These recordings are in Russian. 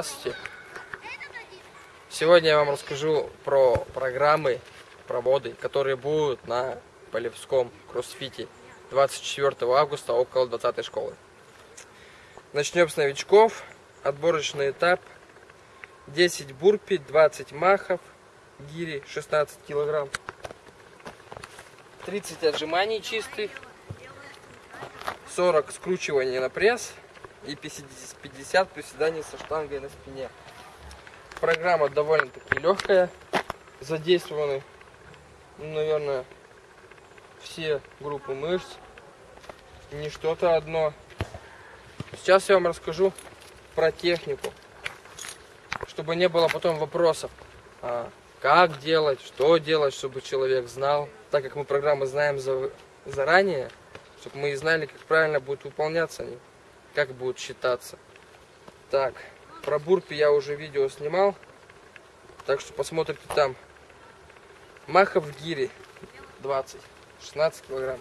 Здравствуйте. Сегодня я вам расскажу про программы, проводы, которые будут на Полевском кроссфите 24 августа около 20 школы. Начнем с новичков. Отборочный этап. 10 бурпи, 20 махов, гири 16 килограмм. 30 отжиманий чистых, 40 скручиваний на пресс и 50 приседаний со штангой на спине. Программа довольно-таки легкая. Задействованы, ну, наверное, все группы мышц. Не что-то одно. Сейчас я вам расскажу про технику. Чтобы не было потом вопросов. А, как делать, что делать, чтобы человек знал. Так как мы программы знаем за, заранее, чтобы мы и знали, как правильно будут выполняться они, как будут считаться. Так, про бурпи я уже видео снимал, так что посмотрите там. Махов в гире 20, 16 килограмм.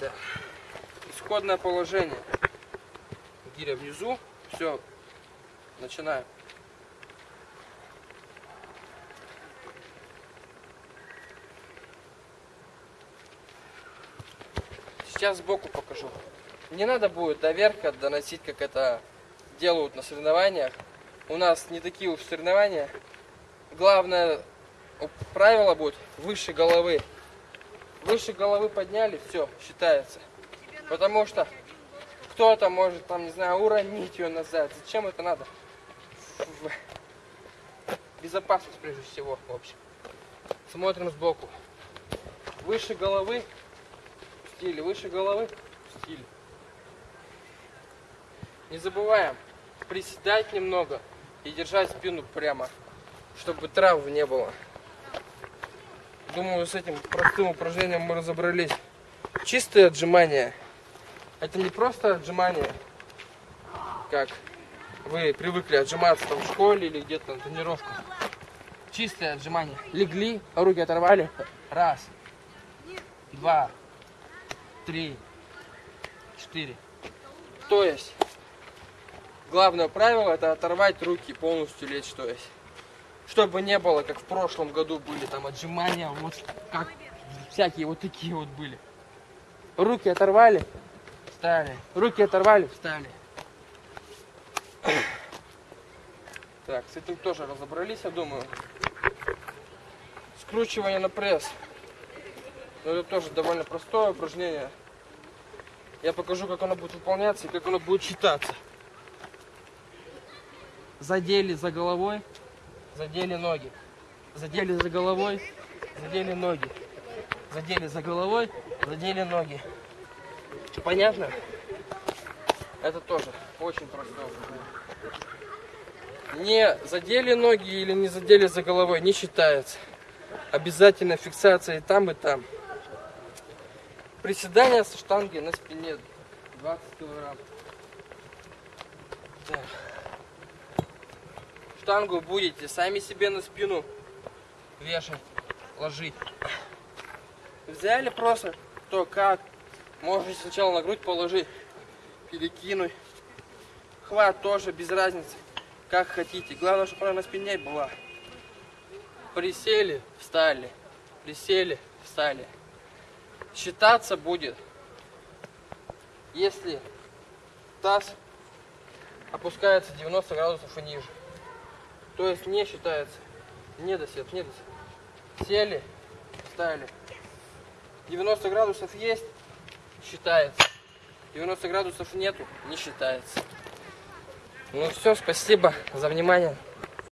Да. Исходное положение. Гиря внизу. Все, начинаем. Сейчас сбоку покажу. Не надо будет до верха доносить, как это делают на соревнованиях. У нас не такие уж соревнования. Главное правило будет выше головы. Выше головы подняли, все, считается. Потому что кто-то может, там, не знаю, уронить ее назад. Зачем это надо? Безопасность прежде всего, в общем. Смотрим сбоку. Выше головы стиле, выше головы стиль. Не забываем приседать немного и держать спину прямо, чтобы трав не было. Думаю, с этим простым упражнением мы разобрались. Чистые отжимания. Это не просто отжимания, как вы привыкли отжиматься там в школе или где-то на тренировках. Чистые отжимания. Легли, руки оторвали. Раз, два, три, четыре. То есть, главное правило это оторвать руки полностью лечь, то есть. Чтобы не было, как в прошлом году были там отжимания, вот как всякие вот такие вот были. Руки оторвали, встали. Руки оторвали, встали. Так, с этим тоже разобрались, я думаю. Скручивание на пресс. Но это тоже довольно простое упражнение. Я покажу, как оно будет выполняться и как оно будет считаться. Задели за головой, задели ноги. Задели за головой, задели ноги. Задели за головой, задели ноги. Понятно? Это тоже очень просто. Не задели ноги или не задели за головой, не считается. Обязательно фиксация и там, и там. Приседания со штанги на спине 20 килограмм. Так. Штангу будете сами себе на спину вешать, ложить. Взяли просто то как. Можете сначала на грудь положить, перекинуть. Хват тоже без разницы, как хотите. Главное, чтобы она на спине была. Присели, встали. Присели, встали считаться будет, если таз опускается 90 градусов и ниже. То есть не считается. Не досед, не досед. Сели, встали. 90 градусов есть, считается. 90 градусов нету, не считается. Ну все, спасибо за внимание.